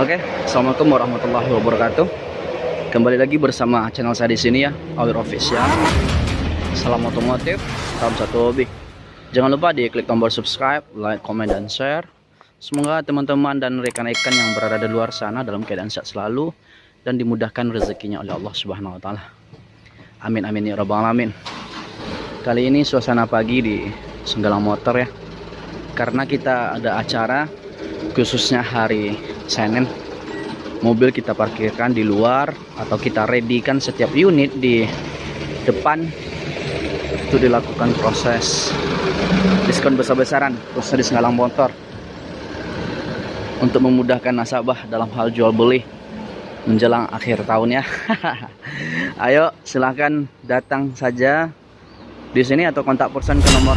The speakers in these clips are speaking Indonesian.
Oke, assalamualaikum warahmatullahi wabarakatuh. Kembali lagi bersama channel saya di sini ya, Awir Official. Salam otomotif, salam satu hobi. Jangan lupa di klik tombol subscribe, like, comment, dan share. Semoga teman-teman dan rekan-rekan yang berada di luar sana dalam keadaan sehat selalu dan dimudahkan rezekinya oleh Allah Subhanahu wa taala. Amin amin ya rabbal alamin. Kali ini suasana pagi di Senggalang Motor ya. Karena kita ada acara khususnya hari Senin. Mobil kita parkirkan di luar atau kita readykan setiap unit di depan itu dilakukan proses diskon besar-besaran khususnya di Senggalang Motor untuk memudahkan nasabah dalam hal jual beli menjelang akhir tahun ya. Ayo silahkan datang saja di sini atau kontak person ke nomor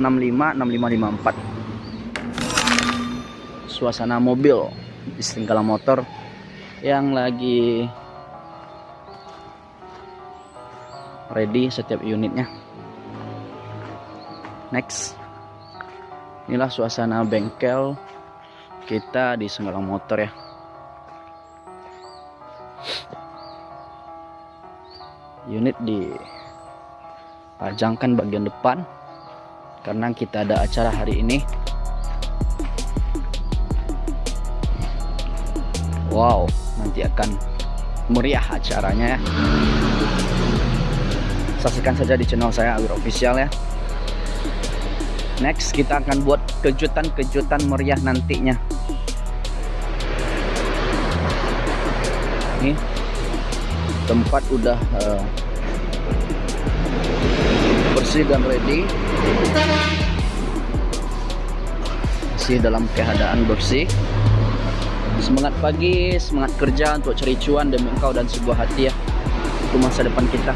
081374656554. Suasana mobil di setingkala motor yang lagi ready setiap unitnya. Next. Inilah suasana bengkel kita di Senggalang Motor ya. Unit dipajangkan bagian depan karena kita ada acara hari ini. Wow, nanti akan meriah acaranya ya. Saksikan saja di channel saya Awir Official ya. Next kita akan buat kejutan-kejutan meriah nantinya. Nih tempat udah uh, bersih dan ready. Masih dalam keadaan bersih. Semangat pagi, semangat kerja untuk cari cuan demi engkau dan sebuah hati ya. Itu masa depan kita.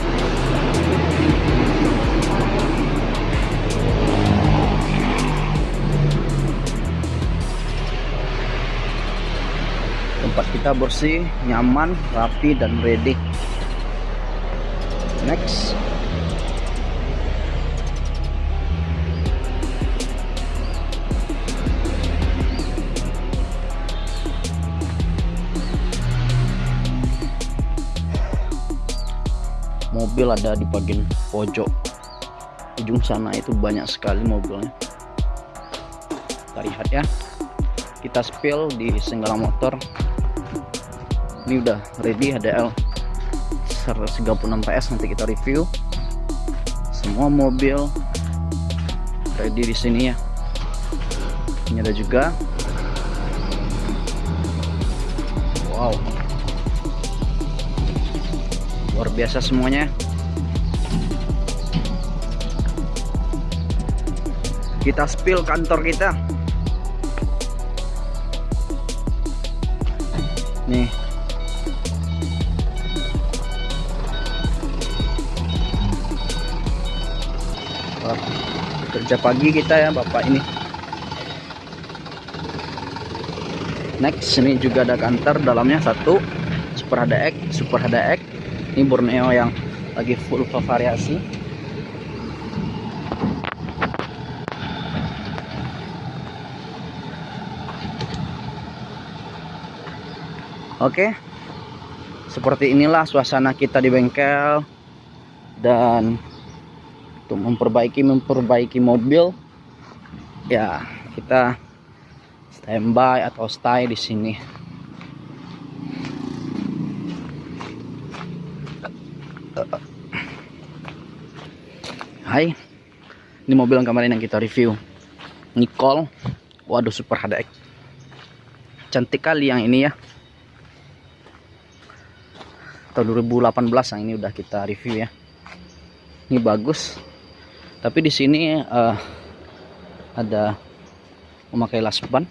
tempat kita bersih nyaman rapi dan ready next mobil ada di bagian pojok ujung sana itu banyak sekali mobilnya. Kita lihat ya. Kita spill di Senggala Motor. Ini udah ready HDL 136 PS nanti kita review. Semua mobil ready di sini ya. Ini ada juga. Wow. Luar biasa semuanya kita spill kantor kita. Nih. Kerja pagi kita ya bapak ini. Next ini juga ada kantor dalamnya satu. Super HDX super HDX ini Borneo yang lagi full variasi Oke. Seperti inilah suasana kita di bengkel. Dan untuk memperbaiki memperbaiki mobil ya kita standby atau stay di sini. Hai. Ini mobil yang kemarin yang kita review. Nicole. Waduh super HDX cantik kali yang ini ya tahun 2018 yang ini udah kita review ya. Ini bagus. Tapi di sini uh, ada memakai las ban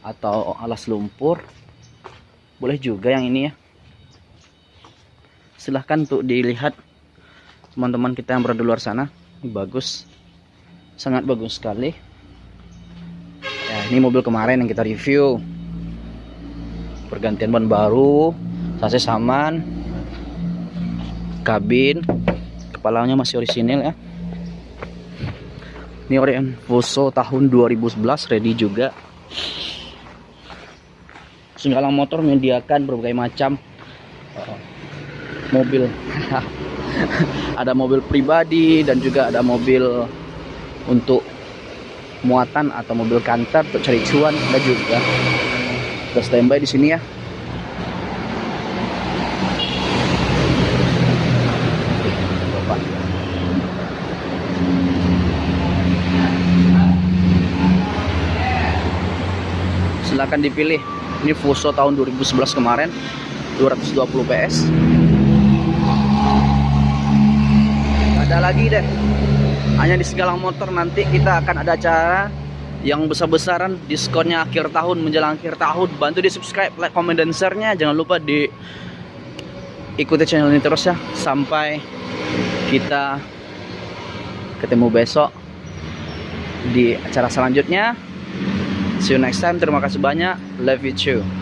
atau alas lumpur. Boleh juga yang ini ya. Silahkan untuk dilihat teman-teman kita yang berada luar sana. Ini bagus. Sangat bagus sekali. Ya, ini mobil kemarin yang kita review. Pergantian ban baru sasis saman kabin kepalanya masih orisinil ya ini Orient Fuso tahun 2011 ready juga Senggalang Motor menyediakan berbagai macam uh, mobil. ada mobil pribadi dan juga ada mobil untuk muatan atau mobil kantor untuk cari cuan ada juga. Kita standby di sini ya. Bapak. Silahkan dipilih. Ini Fuso tahun 2011 kemarin 220 PS. Ada lagi deh. Hanya di Segalang Motor nanti kita akan ada acara yang besar-besaran diskonnya akhir tahun menjelang akhir tahun. Bantu di subscribe, like, comment dan share-nya. Jangan lupa di ikuti channel ini terus ya sampai kita ketemu besok di acara selanjutnya. See you next time. Terima kasih banyak. Love you too.